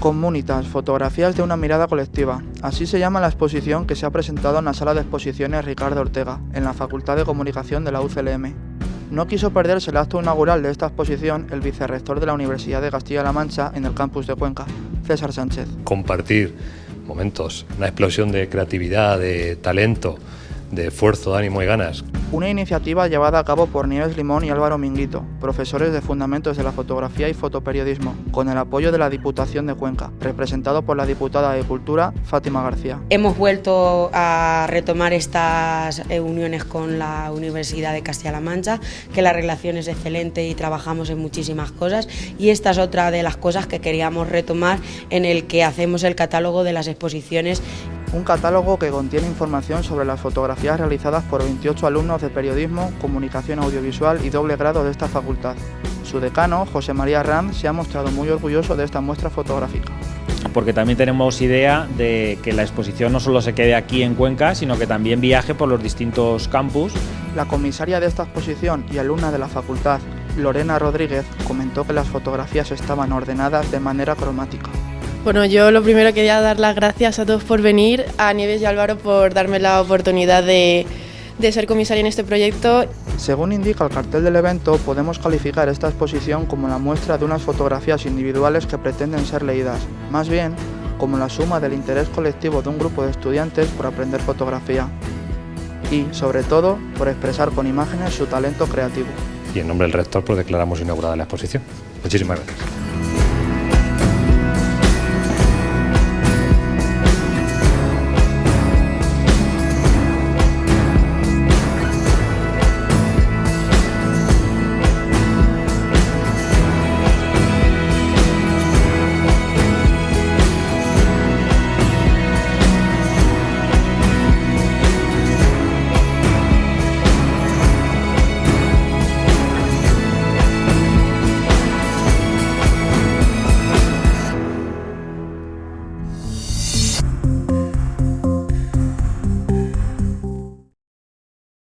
Comunitas, fotografías de una mirada colectiva. Así se llama la exposición que se ha presentado en la sala de exposiciones Ricardo Ortega, en la Facultad de Comunicación de la UCLM. No quiso perderse el acto inaugural de esta exposición el vicerrector de la Universidad de Castilla-La Mancha en el campus de Cuenca, César Sánchez. Compartir momentos, una explosión de creatividad, de talento, de esfuerzo, de ánimo y ganas una iniciativa llevada a cabo por Nieves Limón y Álvaro Minguito, profesores de Fundamentos de la Fotografía y Fotoperiodismo, con el apoyo de la Diputación de Cuenca, representado por la diputada de Cultura, Fátima García. Hemos vuelto a retomar estas eh, uniones con la Universidad de Castilla-La Mancha, que la relación es excelente y trabajamos en muchísimas cosas, y esta es otra de las cosas que queríamos retomar en el que hacemos el catálogo de las exposiciones un catálogo que contiene información sobre las fotografías realizadas por 28 alumnos de periodismo, comunicación audiovisual y doble grado de esta facultad. Su decano, José María Rand, se ha mostrado muy orgulloso de esta muestra fotográfica. Porque también tenemos idea de que la exposición no solo se quede aquí en Cuenca, sino que también viaje por los distintos campus. La comisaria de esta exposición y alumna de la facultad, Lorena Rodríguez, comentó que las fotografías estaban ordenadas de manera cromática. Bueno, yo lo primero quería dar las gracias a todos por venir, a Nieves y Álvaro por darme la oportunidad de, ser comisaria en este proyecto. Según indica el cartel del evento, podemos calificar esta exposición como la muestra de unas fotografías individuales que pretenden ser leídas, más bien como la suma del interés colectivo de un grupo de estudiantes por aprender fotografía y, sobre todo, por expresar con imágenes su talento creativo. Y en nombre del rector, pues declaramos inaugurada la exposición. Muchísimas gracias.